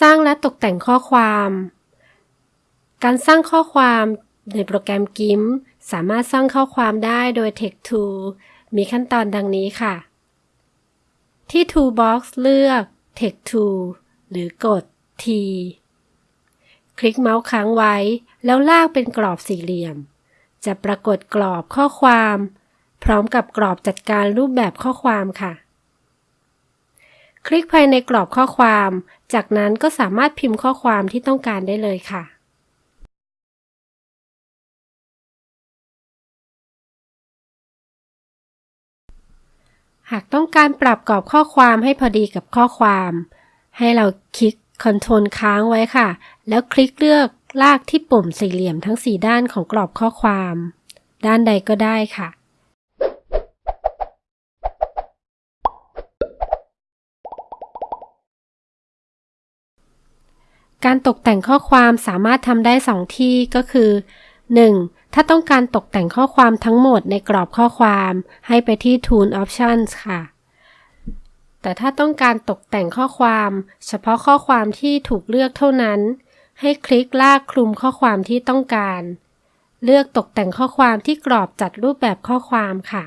สร้างและตกแต่งข้อความ การสร้างข้อความในโปรแกรม GIMP สามารถสร้างข้อความได้โดย Text Tool มีขั้นตอนดังนี้ค่ะ ที่ Toolbox เลือก Text Tool หรือกด T คลิกเมาส์ค้างไว้ แล้วลากเป็นกรอบสี่เหลี่ยม จะปรากฏกรอบข้อความ พร้อมกับกรอบจัดการรูปแบบข้อความค่ะ คลิกภายในกรอบข้อความ จากนั้นก็สามารถพิมพ์ข้อความที่ต้องการได้เลยค่ะ หากต้องการปรับกรอบข้อความให้พอดีกับข้อความ ให้เราคลิก Control ค้างไว้ค่ะ แล้วคลิกเลือกลากที่ปุ่มสี่เหลี่ยมทั้ง 4 ด้านของกรอบข้อความ ด้านใดก็ได้ค่ะ การตกแต่งข้อความสามารถทำได้ 2 ที่ก็คือ 1. ถ้าต้องการตกแต่งข้อความทั้งหมดในกรอบข้อความให้ไปที่ Tool Options ค่ะ แต่ถ้าต้องการตกแต่งข้อความ เฉพาะข้อความที่ถูกเลือกเท่านั้น ให้คลิกลากคลุมข้อความที่ต้องการ เลือกตกแต่งข้อความที่กรอบจัดรูปแบบข้อความค่ะ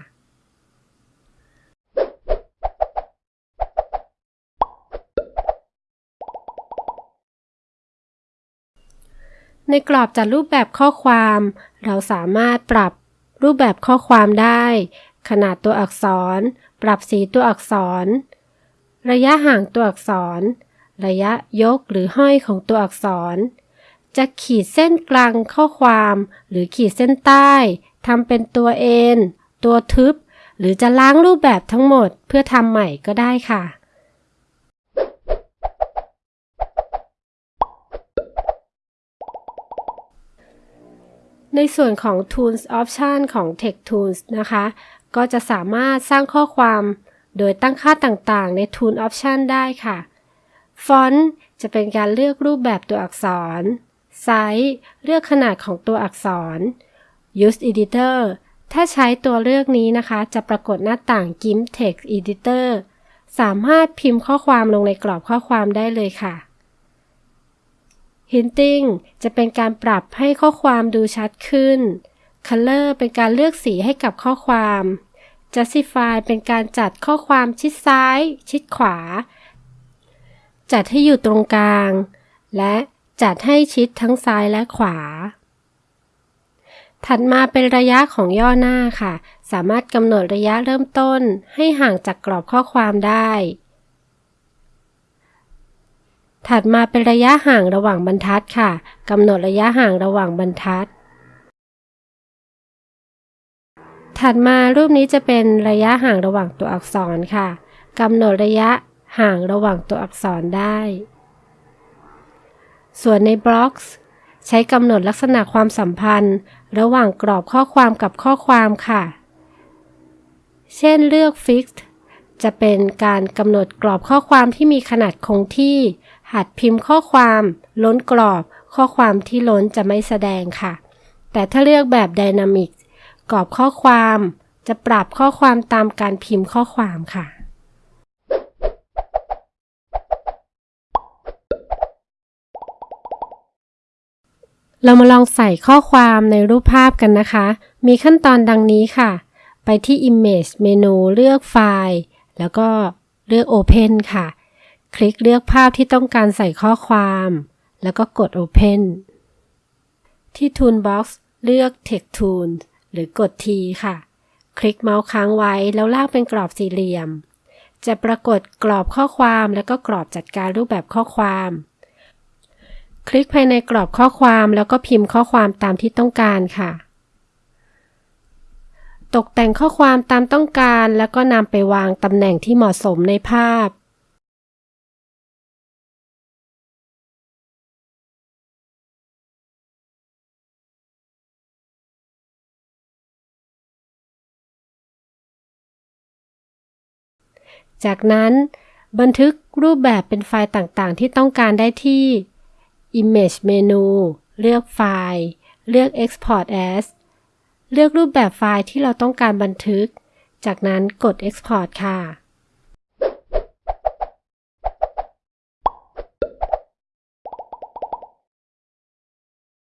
ในกรอบจัดรูปแบบข้อความ เราสามารถปรับรูปแบบข้อความได้ ขนาดตัวอักษร ปรับสีตัวอักษร ระยะห่างตัวอักษร ระยะยกหรือห้อยของตัวอักษร จะขีดเส้นกลางข้อความ หรือขีดเส้นใต้ทำเป็นตัวเอ็นตัวทึบ หรือจะล้างรูปแบบทั้งหมดเพื่อทำใหม่ก็ได้ค่ะ ในส่วนของ Tools Option ของ Text Tools นะคะ ก็จะสามารถสร้างข้อความโดยตั้งค่าต่างๆ ใน Tools Option ได้ค่ะ Font จะเป็นการเลือกรูปแบบตัวอักษร Size เลือกขนาดของตัวอักษร Use Editor ถ้าใช้ตัวเลือกนี้นะคะ จะปรากฏหน้าต่าง GIMP Text Editor สามารถพิมพ์ข้อความลงในกรอบข้อความได้เลยค่ะ Hinting จะเป็นการปรับให้ข้อความดูชัดขึ้น Color เป็นการเลือกสีให้กับข้อความ justify เป็นการจัดข้อความชิดซ้าย ชิดขวา จัดให้อยู่ตรงกลาง และจัดให้ชิดทั้งซ้ายและขวา ถัดมาเป็นระยะของย่อหน้าค่ะ สามารถกำหนดระยะเริ่มต้นให้ห่างจากกรอบข้อความได้ ถัดมาเป็นระยะห่างระหว่างบรรทัดค่ะกำหนดระยะห่างระหว่างบรรทัด ถัดมารูปนี้จะเป็นระยะห่างระหว่างตัวอักษรค่ะกำหนดระยะห่างระหว่างตัวอักษรได้ ส่วนในบล็อกส์ใช้กำหนดลักษณะความสัมพันธ์ ระหว่างกรอบข้อความกับข้อความค่ะ เช่นเลือก Fixed จะเป็นการกำหนดกรอบข้อความที่มีขนาดคงที่ หัดพิมพ์ข้อความ ล้นกรอบ ข้อความที่ล้นจะไม่แสดงค่ะ แต่ถ้าเลือกแบบ Dynamic กรอบข้อความ จะปรับข้อความตามการพิมพ์ข้อความค่ะเรามาลองใส่ข้อความในรูปภาพกันนะคะ มีขั้นตอนดังนี้ค่ะ ไปที่ Image เมนูเลือกไฟล์ แล้วก็เลือก Open ค่ะ คลิกเลือกภาพที่ต้องการใส่ข้อความ แล้วก็กด Open ที่ Toolbox เลือก Text Tool หรือกด T ค่ะ คลิกเมาส์ค้างไว้แล้วลากเป็นกรอบสี่เหลี่ยม จะปรากฏกรอบข้อความแล้วก็กรอบจัดการรูปแบบข้อความ คลิกภายในกรอบข้อความแล้วก็พิมพ์ข้อความตามที่ต้องการค่ะ ตกแต่งข้อความตามต้องการแล้วก็นำไปวางตำแหน่งที่เหมาะสมในภาพ จากนั้นบันทึกรูปแบบเป็นไฟล์ต่างๆ ที่ต้องการได้ที่ Image เมนูเลือกไฟล์ เลือก Export as เลือกรูปแบบไฟล์ที่เราต้องการบันทึก จากนั้นกด Export ค่ะ